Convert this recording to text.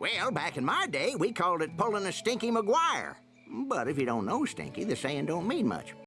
Well, back in my day, we called it pulling a Stinky McGuire. But if you don't know Stinky, the saying don't mean much.